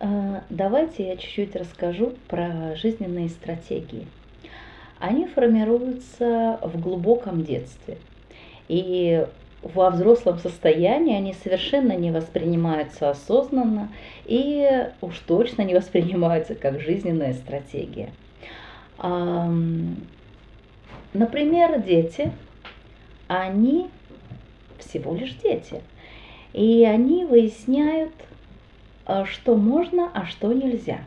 А, давайте я чуть-чуть расскажу про жизненные стратегии. Они формируются в глубоком детстве. И во взрослом состоянии они совершенно не воспринимаются осознанно и уж точно не воспринимаются как жизненная стратегия. Например, дети, они всего лишь дети, и они выясняют, что можно, а что нельзя.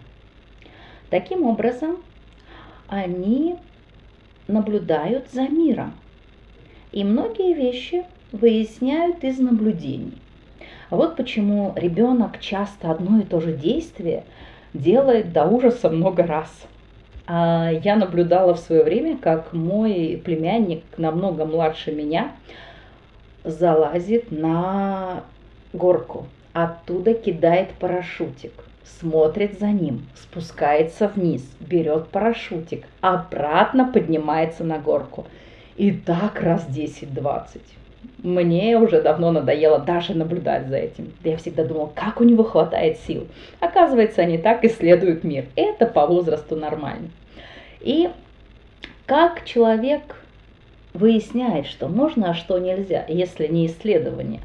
Таким образом, они наблюдают за миром, и многие вещи выясняют из наблюдений. Вот почему ребенок часто одно и то же действие делает до ужаса много раз. А я наблюдала в свое время, как мой племянник, намного младше меня, залазит на горку, оттуда кидает парашютик, смотрит за ним, спускается вниз, берет парашютик, обратно поднимается на горку. И так раз 10-20 мне уже давно надоело даже наблюдать за этим. Я всегда думала, как у него хватает сил. Оказывается, они так исследуют мир. Это по возрасту нормально. И как человек выясняет, что можно, а что нельзя, если не исследование.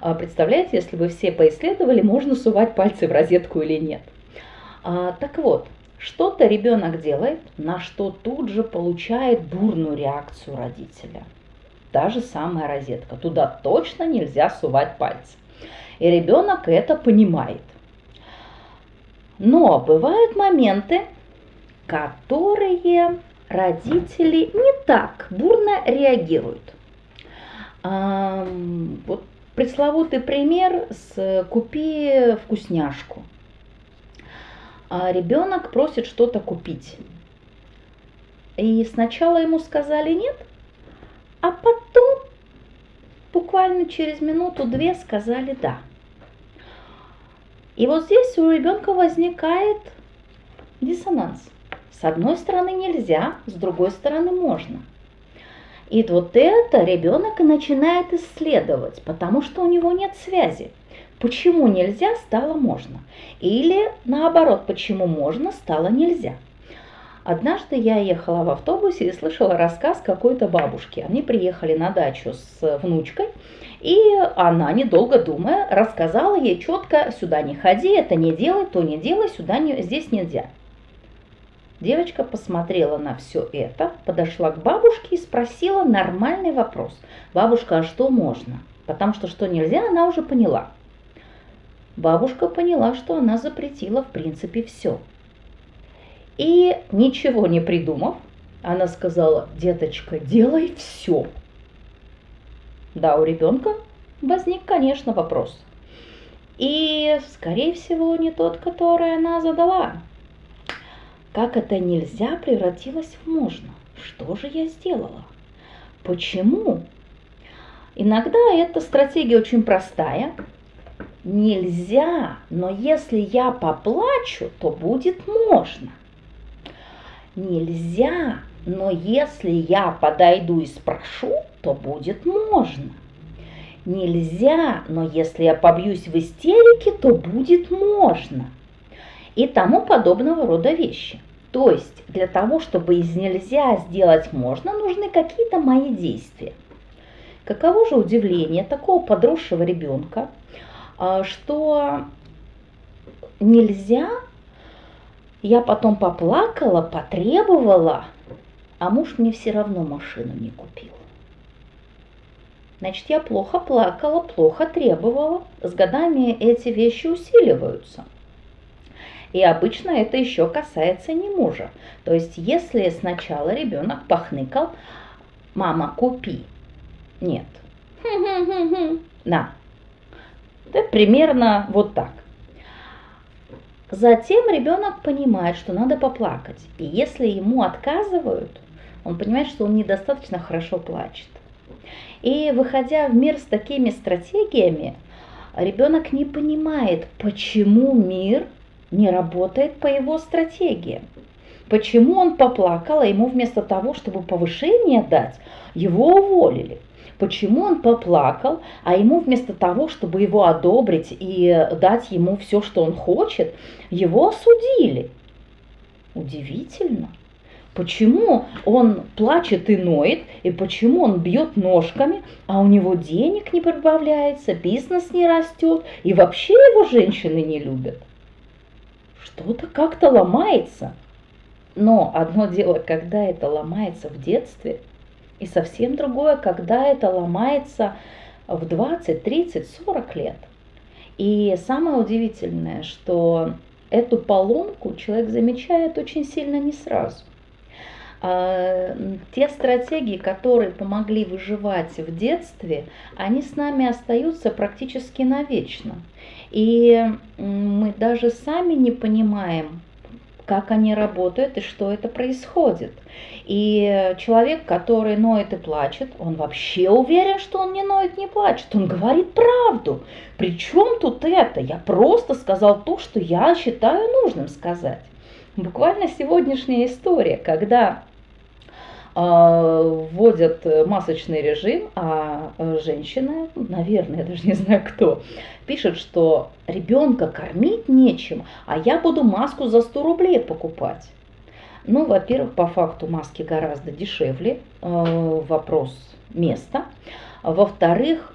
А представляете, если бы все поисследовали, можно сувать пальцы в розетку или нет. А, так вот, что-то ребенок делает, на что тут же получает бурную реакцию родителя – та же самая розетка. Туда точно нельзя сувать пальцы. И ребенок это понимает. Но бывают моменты, которые родители не так бурно реагируют. А, вот пресловутый пример с «купи вкусняшку». А ребенок просит что-то купить. И сначала ему сказали нет, а потом, буквально через минуту-две, сказали «да». И вот здесь у ребенка возникает диссонанс. С одной стороны нельзя, с другой стороны можно. И вот это ребенок и начинает исследовать, потому что у него нет связи. Почему нельзя, стало можно. Или наоборот, почему можно, стало нельзя. Однажды я ехала в автобусе и слышала рассказ какой-то бабушки. Они приехали на дачу с внучкой, и она, недолго думая, рассказала ей четко, сюда не ходи, это не делай, то не делай, сюда не, здесь нельзя. Девочка посмотрела на все это, подошла к бабушке и спросила нормальный вопрос. Бабушка, а что можно? Потому что что нельзя, она уже поняла. Бабушка поняла, что она запретила в принципе все – и ничего не придумав, она сказала, деточка, делай все. Да, у ребенка возник, конечно, вопрос. И, скорее всего, не тот, который она задала. Как это нельзя превратилось в можно? Что же я сделала? Почему? Иногда эта стратегия очень простая. Нельзя, но если я поплачу, то будет можно нельзя, но если я подойду и спрошу, то будет можно. Нельзя, но если я побьюсь в истерике, то будет можно. И тому подобного рода вещи. То есть для того, чтобы из нельзя сделать можно, нужны какие-то мои действия. Каково же удивление такого подросшего ребенка, а, что нельзя я потом поплакала, потребовала, а муж мне все равно машину не купил. Значит, я плохо плакала, плохо требовала. С годами эти вещи усиливаются. И обычно это еще касается не мужа. То есть, если сначала ребенок похныкал, мама, купи. Нет. На. Это примерно вот так. Затем ребенок понимает, что надо поплакать. И если ему отказывают, он понимает, что он недостаточно хорошо плачет. И выходя в мир с такими стратегиями, ребенок не понимает, почему мир не работает по его стратегиям. Почему он поплакал, а ему вместо того, чтобы повышение дать, его уволили. почему он поплакал, а ему вместо того, чтобы его одобрить и дать ему все, что он хочет, его осудили. Удивительно. Почему он плачет и ноет, и почему он бьет ножками, а у него денег не прибавляется, бизнес не растет, и вообще его женщины не любят? Что-то как-то ломается. Но одно дело, когда это ломается в детстве, и совсем другое, когда это ломается в 20, 30, 40 лет. И самое удивительное, что эту поломку человек замечает очень сильно не сразу. А, те стратегии, которые помогли выживать в детстве, они с нами остаются практически навечно. И мы даже сами не понимаем, как они работают и что это происходит. И человек, который ноет и плачет, он вообще уверен, что он не ноет, не плачет. Он говорит правду. Причем тут это? Я просто сказал то, что я считаю нужным сказать. Буквально сегодняшняя история, когда вводят масочный режим, а женщина, наверное, я даже не знаю кто, пишет, что ребенка кормить нечем, а я буду маску за 100 рублей покупать. Ну, во-первых, по факту маски гораздо дешевле, э, вопрос места. Во-вторых,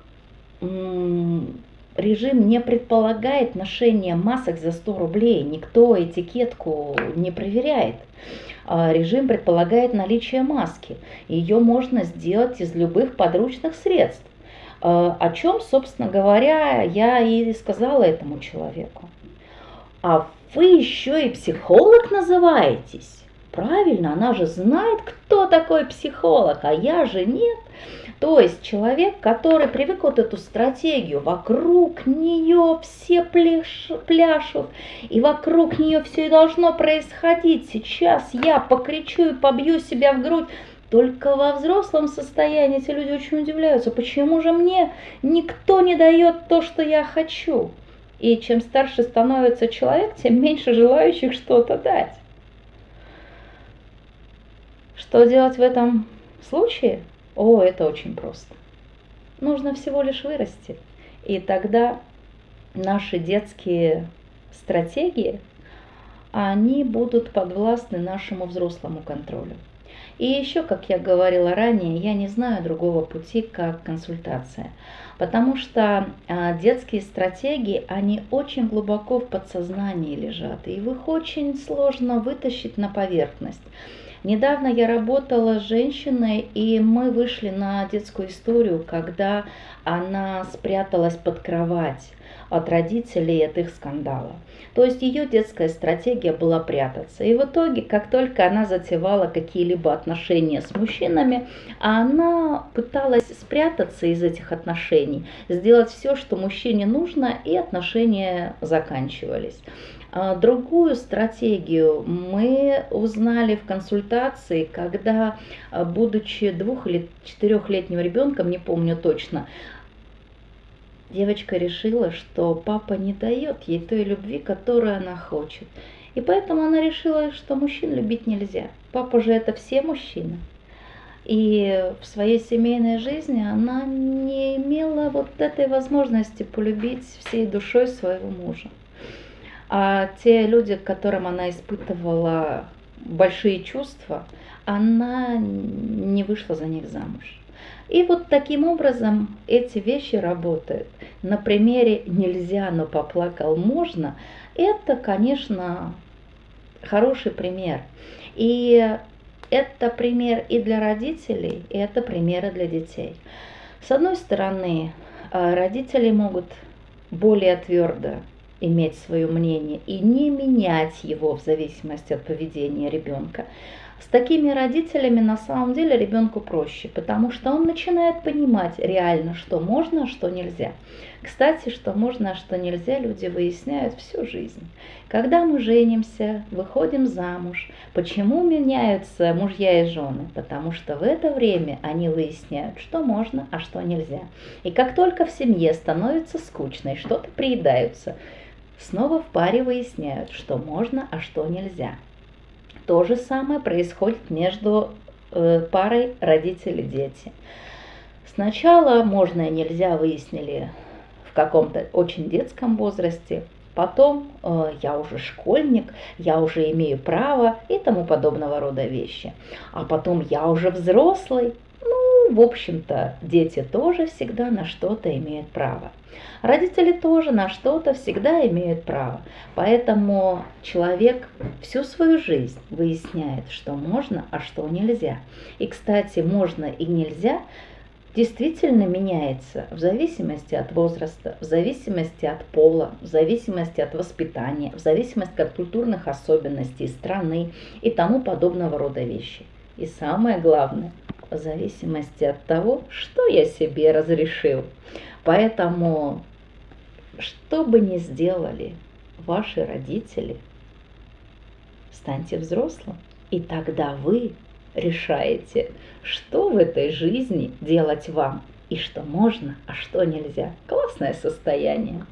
режим не предполагает ношение масок за 100 рублей, никто этикетку не проверяет. А, режим предполагает наличие маски. Ее можно сделать из любых подручных средств. А, о чем, собственно говоря, я и сказала этому человеку. А вы еще и психолог называетесь? Правильно, она же знает, кто такой психолог, а я же нет. То есть человек, который привык вот эту стратегию, вокруг нее все пляш, пляшут, и вокруг нее все и должно происходить. Сейчас я покричу и побью себя в грудь. Только во взрослом состоянии эти люди очень удивляются, почему же мне никто не дает то, что я хочу. И чем старше становится человек, тем меньше желающих что-то дать. Что делать в этом случае? О, это очень просто. Нужно всего лишь вырасти. И тогда наши детские стратегии, они будут подвластны нашему взрослому контролю. И еще, как я говорила ранее, я не знаю другого пути, как консультация. Потому что а, детские стратегии, они очень глубоко в подсознании лежат, и их очень сложно вытащить на поверхность. Недавно я работала с женщиной, и мы вышли на детскую историю, когда она спряталась под кровать от родителей от их скандала. То есть ее детская стратегия была прятаться. И в итоге, как только она затевала какие-либо отношения с мужчинами, она пыталась спрятаться из этих отношений, сделать все, что мужчине нужно, и отношения заканчивались. А, другую стратегию мы узнали в консультации, когда, а, будучи двух- или четырехлетним ребенком, не помню точно, девочка решила, что папа не дает ей той любви, которую она хочет. И поэтому она решила, что мужчин любить нельзя. Папа же это все мужчины. И в своей семейной жизни она не имела вот этой возможности полюбить всей душой своего мужа. А те люди, к которым она испытывала большие чувства, она не вышла за них замуж. И вот таким образом эти вещи работают. На примере «нельзя, но поплакал можно» это, конечно, хороший пример. И это пример и для родителей, и это примеры для детей. С одной стороны, э, родители могут более твердо иметь свое мнение и не менять его в зависимости от поведения ребенка. С такими родителями на самом деле ребенку проще, потому что он начинает понимать реально, что можно, а что нельзя. Кстати, что можно, а что нельзя, люди выясняют всю жизнь. Когда мы женимся, выходим замуж, почему меняются мужья и жены? Потому что в это время они выясняют, что можно, а что нельзя. И как только в семье становится скучно и что-то приедаются, снова в паре выясняют, что можно, а что нельзя. То же самое происходит между э, парой родители-дети. Сначала можно и нельзя выяснили в каком-то очень детском возрасте, потом э, я уже школьник, я уже имею право и тому подобного рода вещи. А потом я уже взрослый, ну, в общем-то, дети тоже всегда на что-то имеют право. Родители тоже на что-то всегда имеют право. Поэтому человек всю свою жизнь выясняет, что можно, а что нельзя. И, кстати, можно и нельзя действительно меняется в зависимости от возраста, в зависимости от пола, в зависимости от воспитания, в зависимости от культурных особенностей страны и тому подобного рода вещи. И самое главное, в зависимости от того, что я себе разрешил. Поэтому, что бы ни сделали ваши родители, станьте взрослым, и тогда вы решаете, что в этой жизни делать вам и что можно, а что нельзя. Классное состояние.